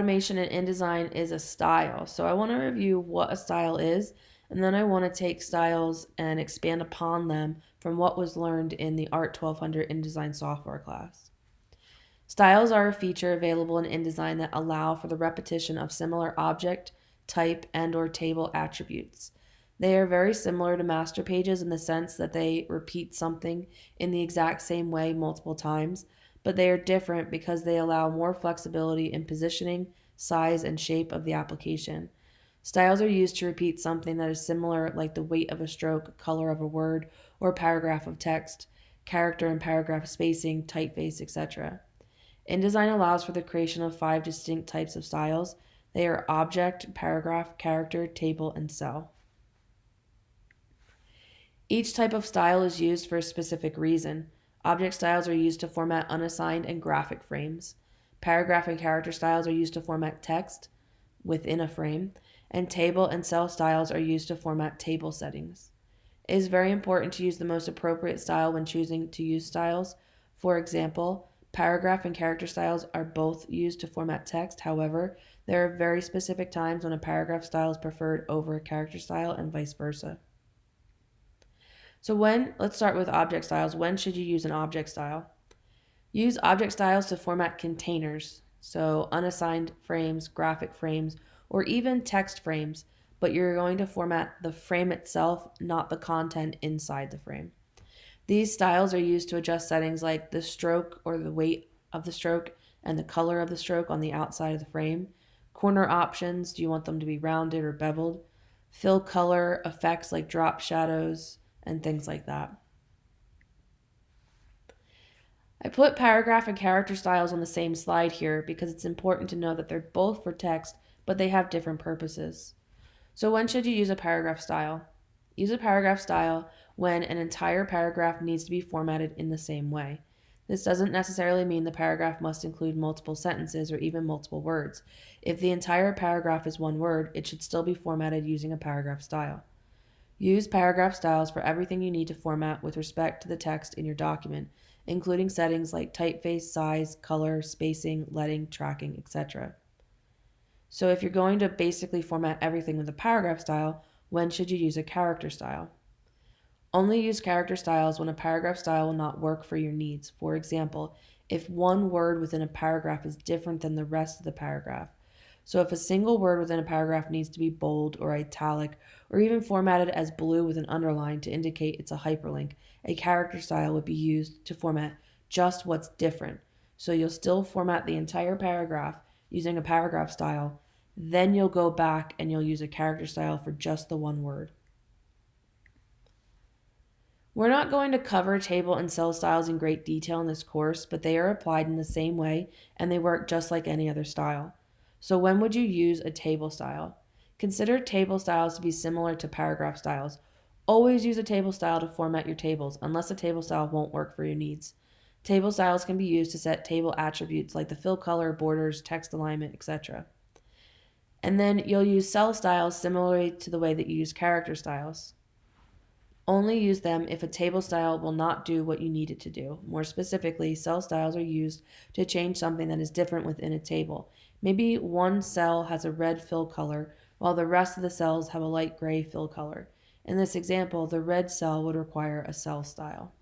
automation in InDesign is a style. So I want to review what a style is, and then I want to take styles and expand upon them from what was learned in the ART 1200 InDesign software class. Styles are a feature available in InDesign that allow for the repetition of similar object, type, and or table attributes. They are very similar to master pages in the sense that they repeat something in the exact same way multiple times, but they are different because they allow more flexibility in positioning, size, and shape of the application. Styles are used to repeat something that is similar, like the weight of a stroke, color of a word, or paragraph of text, character and paragraph spacing, typeface, etc. InDesign allows for the creation of five distinct types of styles. They are object, paragraph, character, table, and cell. Each type of style is used for a specific reason. Object styles are used to format unassigned and graphic frames. Paragraph and character styles are used to format text within a frame, and table and cell styles are used to format table settings. It is very important to use the most appropriate style when choosing to use styles. For example, paragraph and character styles are both used to format text. However, there are very specific times when a paragraph style is preferred over a character style and vice versa. So when, let's start with object styles. When should you use an object style? Use object styles to format containers, so unassigned frames, graphic frames, or even text frames, but you're going to format the frame itself, not the content inside the frame. These styles are used to adjust settings like the stroke or the weight of the stroke and the color of the stroke on the outside of the frame. Corner options, do you want them to be rounded or beveled? Fill color effects like drop shadows, and things like that. I put paragraph and character styles on the same slide here because it's important to know that they're both for text, but they have different purposes. So when should you use a paragraph style? Use a paragraph style when an entire paragraph needs to be formatted in the same way. This doesn't necessarily mean the paragraph must include multiple sentences or even multiple words. If the entire paragraph is one word, it should still be formatted using a paragraph style. Use paragraph styles for everything you need to format with respect to the text in your document, including settings like typeface, size, color, spacing, leading, tracking, etc. So if you're going to basically format everything with a paragraph style, when should you use a character style? Only use character styles when a paragraph style will not work for your needs. For example, if one word within a paragraph is different than the rest of the paragraph, so if a single word within a paragraph needs to be bold or italic or even formatted as blue with an underline to indicate it's a hyperlink, a character style would be used to format just what's different. So you'll still format the entire paragraph using a paragraph style, then you'll go back and you'll use a character style for just the one word. We're not going to cover table and cell styles in great detail in this course, but they are applied in the same way and they work just like any other style. So when would you use a table style? Consider table styles to be similar to paragraph styles. Always use a table style to format your tables, unless a table style won't work for your needs. Table styles can be used to set table attributes like the fill color, borders, text alignment, etc. And then you'll use cell styles similarly to the way that you use character styles. Only use them if a table style will not do what you need it to do. More specifically, cell styles are used to change something that is different within a table. Maybe one cell has a red fill color while the rest of the cells have a light gray fill color. In this example, the red cell would require a cell style.